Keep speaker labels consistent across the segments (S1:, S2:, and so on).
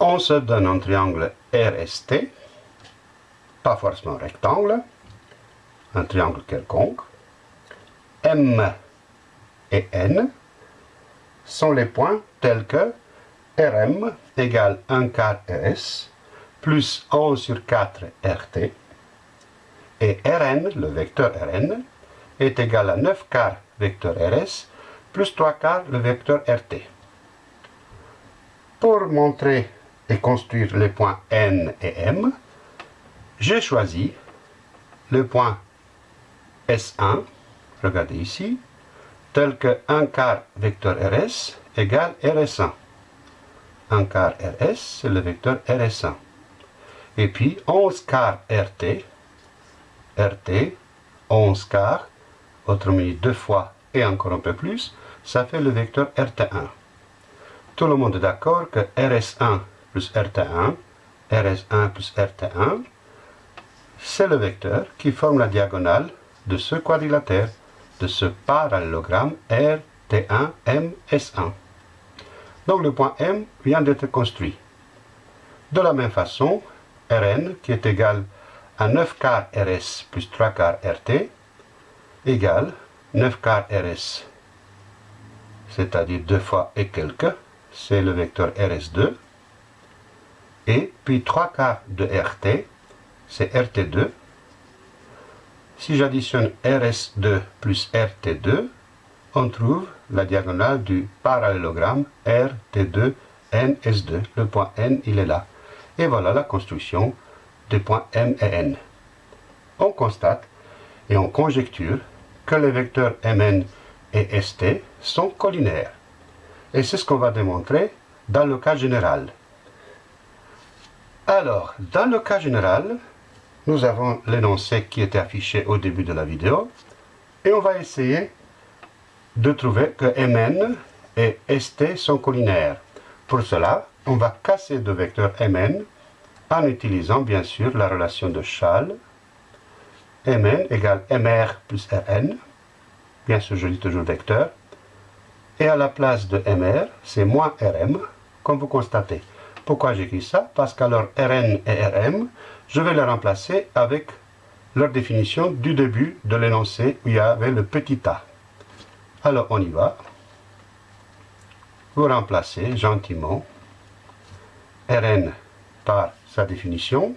S1: On se donne un triangle RST, pas forcément rectangle, un triangle quelconque. M et N sont les points tels que Rm égale 1 quart Rs plus 11 sur 4 RT et Rn, le vecteur Rn, est égal à 9 quarts vecteur Rs plus 3 quarts le vecteur RT. Pour montrer et construire les points N et M, j'ai choisi le point S1, regardez ici, tel que 1 quart vecteur Rs égale Rs1. 1 quart Rs, c'est le vecteur Rs1. Et puis 11 quarts RT, RT, 11 quarts, autrement dit deux fois et encore un peu plus, ça fait le vecteur RT1. Tout le monde est d'accord que RS1 plus RT1, RS1 plus RT1, c'est le vecteur qui forme la diagonale de ce quadrilatère, de ce parallélogramme RT1 MS1. Donc le point M vient d'être construit. De la même façon, Rn, qui est égal à 9 quarts Rs plus 3 quarts RT, égale 9 quarts Rs, c'est-à-dire 2 fois et quelques, c'est le vecteur RS2, et puis 3 quarts de RT, c'est RT2. Si j'additionne RS2 plus RT2, on trouve la diagonale du parallélogramme RT2 NS2. Le point N, il est là. Et voilà la construction des points M et N. On constate et on conjecture que les vecteurs Mn et St sont collinaires. Et c'est ce qu'on va démontrer dans le cas général. Alors, dans le cas général, nous avons l'énoncé qui était affiché au début de la vidéo, et on va essayer de trouver que Mn et St sont collinaires. Pour cela, on va casser deux vecteurs Mn en utilisant bien sûr la relation de Schall. Mn égale Mr plus Rn. Bien sûr, je lis toujours vecteur. Et à la place de Mr, c'est moins Rm, comme vous constatez. Pourquoi j'écris ça? Parce qu'alors Rn et Rm, je vais les remplacer avec leur définition du début de l'énoncé où il y avait le petit a. Alors on y va. Vous remplacez gentiment Rn par sa définition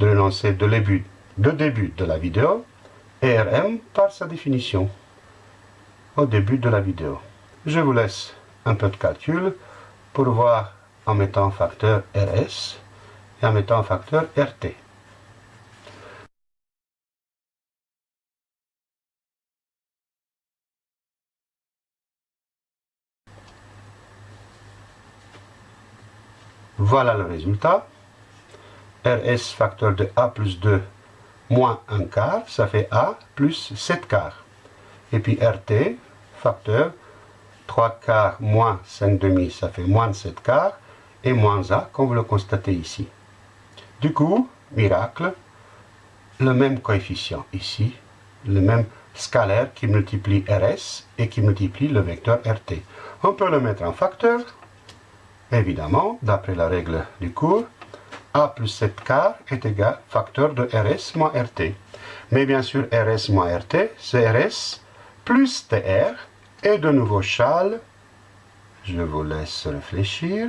S1: de l'énoncé de début, de début de la vidéo et Rm par sa définition au début de la vidéo. Je vous laisse un peu de calcul pour voir en mettant facteur RS et en mettant facteur RT. Voilà le résultat. RS facteur de A plus 2 moins 1 quart, ça fait A plus 7 quarts. Et puis RT, facteur 3 quarts moins 5 demi, ça fait moins 7 quarts, et moins A, comme vous le constatez ici. Du coup, miracle, le même coefficient ici, le même scalaire qui multiplie RS et qui multiplie le vecteur RT. On peut le mettre en facteur, évidemment, d'après la règle du cours, A plus 7 quarts est égal facteur de RS moins RT. Mais bien sûr, RS moins RT, c'est RS plus TR, et de nouveau Schall, je vous laisse réfléchir,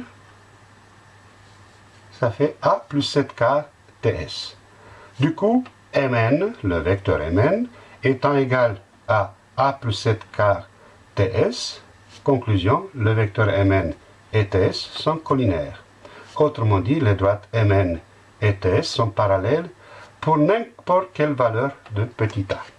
S1: ça fait A plus 7 quarts TS. Du coup, Mn, le vecteur Mn, étant égal à A plus 7 quarts TS, conclusion, le vecteur Mn et TS sont collinaires. Autrement dit, les droites Mn et TS sont parallèles pour n'importe quelle valeur de petit a.